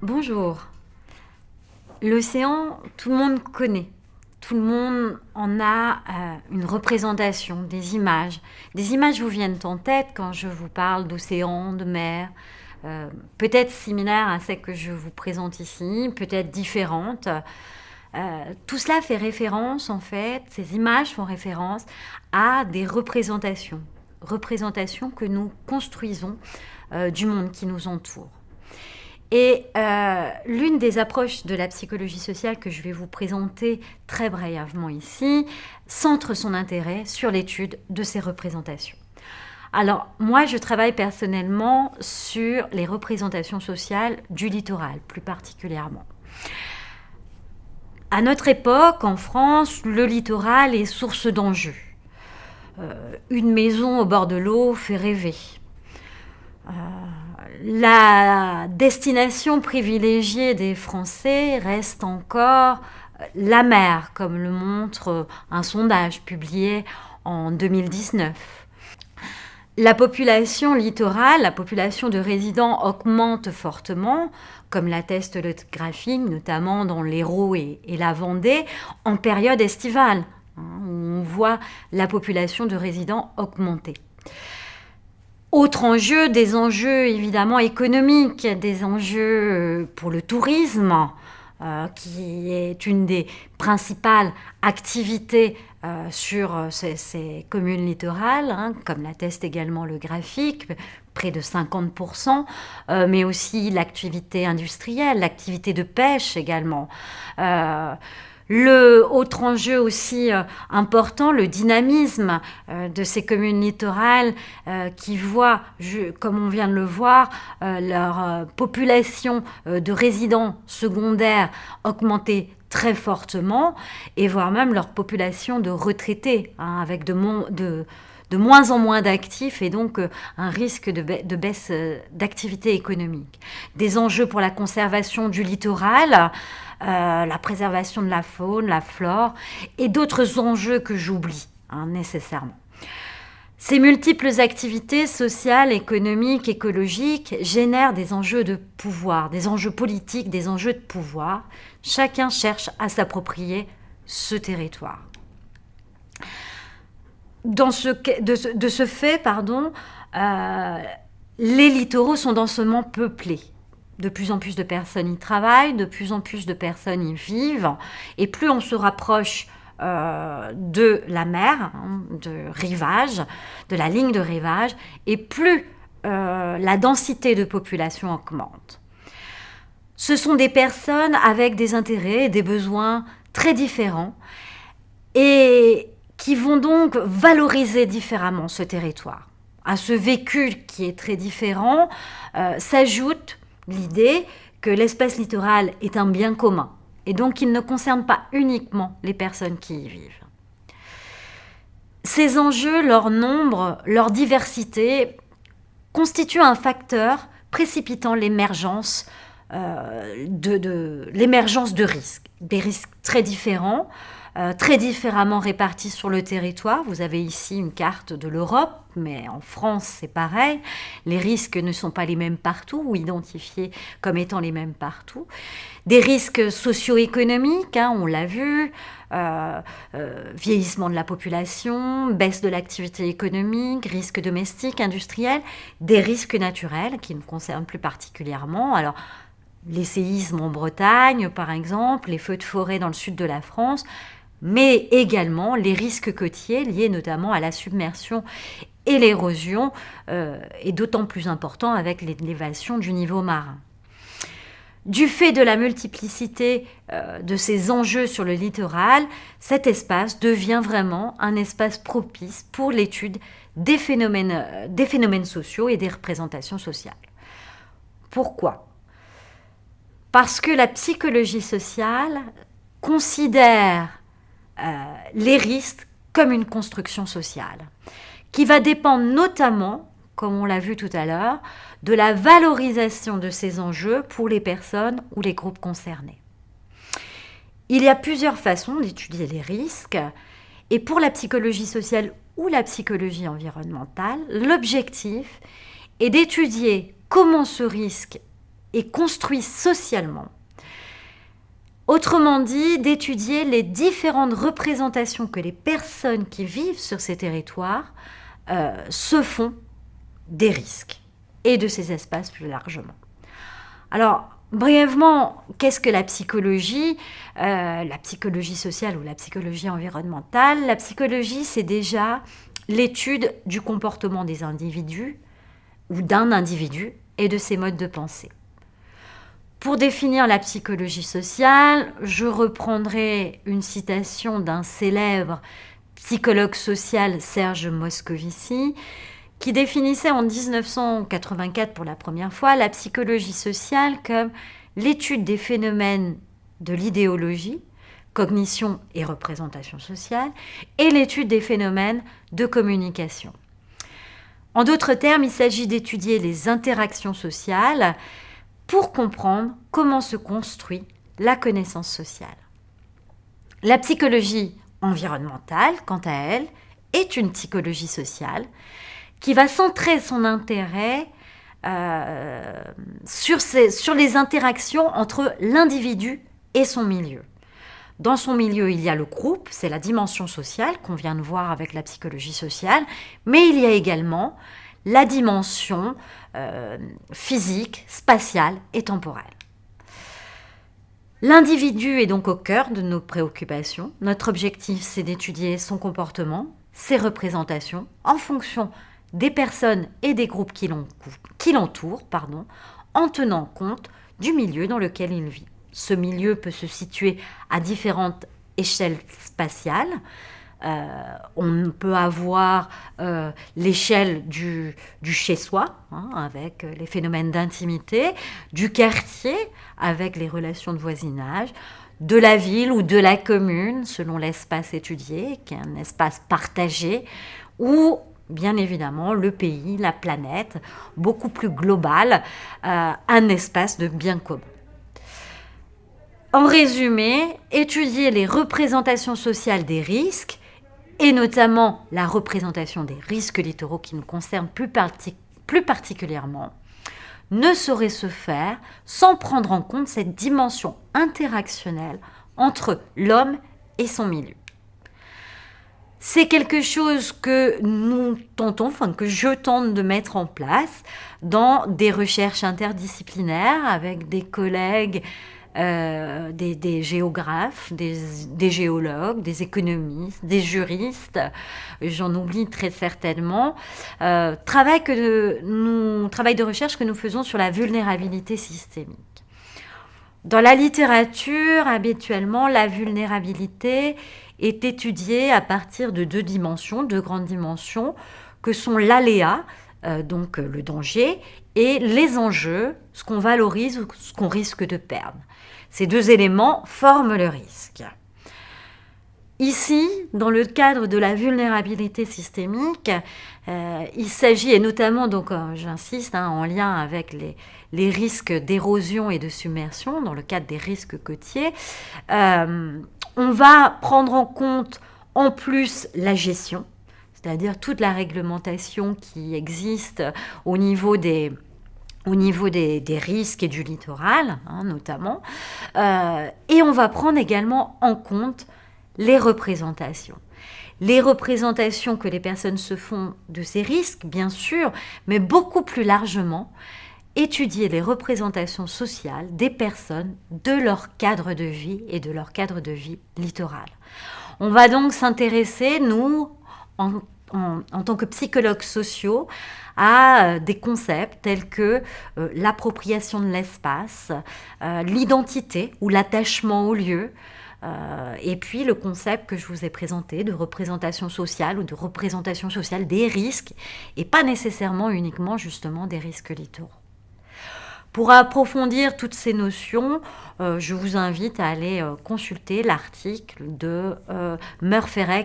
Bonjour. L'océan, tout le monde connaît. Tout le monde en a euh, une représentation, des images. Des images vous viennent en tête quand je vous parle d'océan, de mer, euh, peut-être similaires à celles que je vous présente ici, peut-être différentes. Euh, tout cela fait référence, en fait, ces images font référence à des représentations, représentations que nous construisons du monde qui nous entoure. Et euh, l'une des approches de la psychologie sociale que je vais vous présenter très brièvement ici centre son intérêt sur l'étude de ces représentations. Alors, moi, je travaille personnellement sur les représentations sociales du littoral, plus particulièrement. À notre époque, en France, le littoral est source d'enjeux. Euh, une maison au bord de l'eau fait rêver. Euh, la destination privilégiée des Français reste encore la mer, comme le montre un sondage publié en 2019. La population littorale, la population de résidents augmente fortement, comme l'atteste le graphique, notamment dans l'Hérault et, et, la Vendée, en période estivale, hein, où on voit la population de résidents augmenter. Autre enjeu, des enjeux évidemment économiques, des enjeux euh, pour le tourisme, euh, qui est une des principales activités euh, sur ces, communes littorales, hein, comme l'atteste également le graphique, près de 50%, mais aussi l'activité industrielle, l'activité de pêche également. Le autre enjeu aussi euh, important, le dynamisme euh, de ces communes littorales euh, qui voient, comme on vient de le voir, leur population de résidents secondaires augmenter très fortement et voire même leur population de retraités hein, avec de, moins en moins d'actifs et donc un risque de baisse d'activité économique. Des enjeux pour la conservation du littoral, euh, la préservation de la faune, la flore et d'autres enjeux que j'oublie hein, nécessairement. Ces multiples activités sociales, économiques, écologiques génèrent des enjeux de pouvoir, des enjeux politiques, des enjeux de pouvoir. Chacun cherche à s'approprier ce territoire. De, ce, fait, pardon, euh, les littoraux sont densément peuplés de plus en plus de personnes y travaillent, de plus en plus de personnes y vivent, et plus on se rapproche euh, de la mer, hein, de rivage, de la ligne de rivage, et plus euh, la densité de population augmente. Ce sont des personnes avec des intérêts et des besoins très différents et qui vont donc valoriser différemment ce territoire. À ce vécu qui est très différent euh, s'ajoute l'idée que l'espace littoral est un bien commun et donc il ne concerne pas uniquement les personnes qui y vivent. Ces enjeux, leur nombre, leur diversité constituent un facteur précipitant l'émergence euh, de risques, des risques très différents, euh, très différemment répartis sur le territoire. Vous avez ici une carte de l'Europe, mais en France c'est pareil. Les risques ne sont pas les mêmes partout ou identifiés comme étant les mêmes partout. Des risques socio-économiques, hein, on l'a vu, euh, euh, vieillissement de la population, baisse de l'activité économique, risques domestiques, industriels, des risques naturels qui nous concernent plus particulièrement. Alors, les séismes en Bretagne, par exemple, les feux de forêt dans le sud de la France, mais également les risques côtiers liés notamment à la submersion et l'érosion, euh, est d'autant plus important avec l'élévation du niveau marin. Du fait de la multiplicité euh, de ces enjeux sur le littoral, cet espace devient vraiment un espace propice pour l'étude des phénomènes, euh, des phénomènes sociaux et des représentations sociales. Pourquoi? Parce que la psychologie sociale considère les risques comme une construction sociale, qui va dépendre notamment, comme on l'a vu tout à l'heure, de la valorisation de ces enjeux pour les personnes ou les groupes concernés. Il y a plusieurs façons d'étudier les risques, et pour la psychologie sociale ou la psychologie environnementale, l'objectif est d'étudier comment ce risque et construit socialement. Autrement dit, d'étudier les différentes représentations que les personnes qui vivent sur ces territoires euh, se font des risques et de ces espaces plus largement. Alors, brièvement, qu'est-ce que la psychologie? Euh, La psychologie sociale ou la psychologie environnementale? La psychologie, c'est déjà l'étude du comportement des individus ou d'un individu et de ses modes de pensée. Pour définir la psychologie sociale, je reprendrai une citation d'un célèbre psychologue social, Serge Moscovici, qui définissait en 1984 pour la première fois la psychologie sociale comme l'étude des phénomènes de l'idéologie, cognition et représentation sociale, et l'étude des phénomènes de communication. En d'autres termes, il s'agit d'étudier les interactions sociales pour comprendre comment se construit la connaissance sociale. La psychologie environnementale, quant à elle, est une psychologie sociale qui va centrer son intérêt euh, sur, sur les interactions entre l'individu et son milieu. Dans son milieu, il y a le groupe, c'est la dimension sociale qu'on vient de voir avec la psychologie sociale, mais il y a également la dimension euh, physique, spatiale et temporelle. L'individu est donc au cœur de nos préoccupations. Notre objectif, c'est d'étudier son comportement, ses représentations, en fonction des personnes et des groupes qui l'entourent, en tenant compte du milieu dans lequel il vit. Ce milieu peut se situer à différentes échelles spatiales, euh, on peut avoir euh, l'échelle du, chez-soi, hein, avec les phénomènes d'intimité, du quartier, avec les relations de voisinage, de la ville ou de la commune, selon l'espace étudié, qui est un espace partagé, ou bien évidemment le pays, la planète, beaucoup plus global, euh, un espace de bien commun. En résumé, étudier les représentations sociales des risques et notamment la représentation des risques littoraux qui nous concernent plus, particulièrement, ne saurait se faire sans prendre en compte cette dimension interactionnelle entre l'homme et son milieu. C'est quelque chose que nous tentons, enfin que je tente de mettre en place dans des recherches interdisciplinaires avec des collègues euh, des, géographes, des, géologues, des économistes, des juristes, j'en oublie très certainement, euh, travail, que nous, travail de recherche que nous faisons sur la vulnérabilité systémique. Dans la littérature, habituellement, la vulnérabilité est étudiée à partir de deux dimensions, deux grandes dimensions, que sont l'aléa, euh, donc le danger, et les enjeux, ce qu'on valorise ou ce qu'on risque de perdre. Ces deux éléments forment le risque. Ici, dans le cadre de la vulnérabilité systémique, euh, il s'agit, et notamment, donc euh, j'insiste, hein, en lien avec les, risques d'érosion et de submersion, dans le cadre des risques côtiers, euh, on va prendre en compte en plus la gestion, c'est-à-dire toute la réglementation qui existe au niveau des, au niveau des, risques et du littoral, hein, notamment. Euh, et on va prendre également en compte les représentations. Les représentations que les personnes se font de ces risques, bien sûr, mais beaucoup plus largement, étudier les représentations sociales des personnes, de leur cadre de vie et de leur cadre de vie littoral. On va donc s'intéresser, nous, en, tant que psychologues sociaux, à euh, des concepts tels que euh, l'appropriation de l'espace, euh, l'identité ou l'attachement au lieu, et puis le concept que je vous ai présenté de représentation sociale ou de représentation sociale des risques, et pas nécessairement uniquement justement des risques littoraux. Pour approfondir toutes ces notions, euh, je vous invite à aller euh, consulter l'article de euh,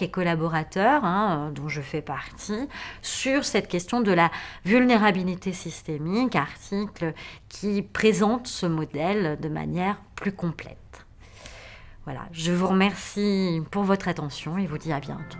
et collaborateurs, hein, dont je fais partie, sur cette question de la vulnérabilité systémique, article qui présente ce modèle de manière plus complète. Voilà, je vous remercie pour votre attention et vous dis à bientôt.